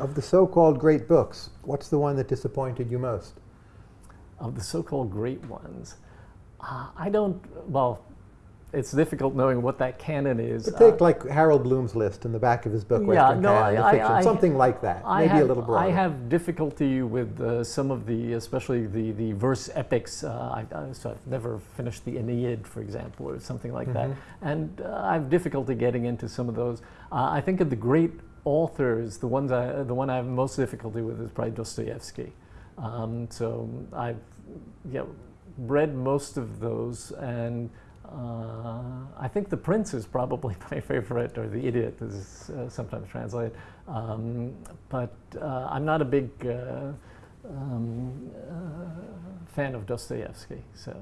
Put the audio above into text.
Of the so-called great books, what's the one that disappointed you most? Of the so-called great ones, uh, I don't, well, it's difficult knowing what that canon is. But take uh, like Harold Bloom's list in the back of his book, yeah, Western no, Canon, I, fiction, I, something like that, I maybe have, a little broader. I have difficulty with uh, some of the, especially the, the verse epics. Uh, I, so I've never finished the Aeneid, for example, or something like mm -hmm. that. Mm-hmm. And uh, I have difficulty getting into some of those. Uh, I think of the great authors, the ones I, the one I have most difficulty with is probably Dostoevsky. Um, so I've know, read most of those and uh, I think The Prince is probably my favorite, or The Idiot is uh, sometimes translated. Um, but uh, I'm not a big uh, um, uh, fan of Dostoevsky. So.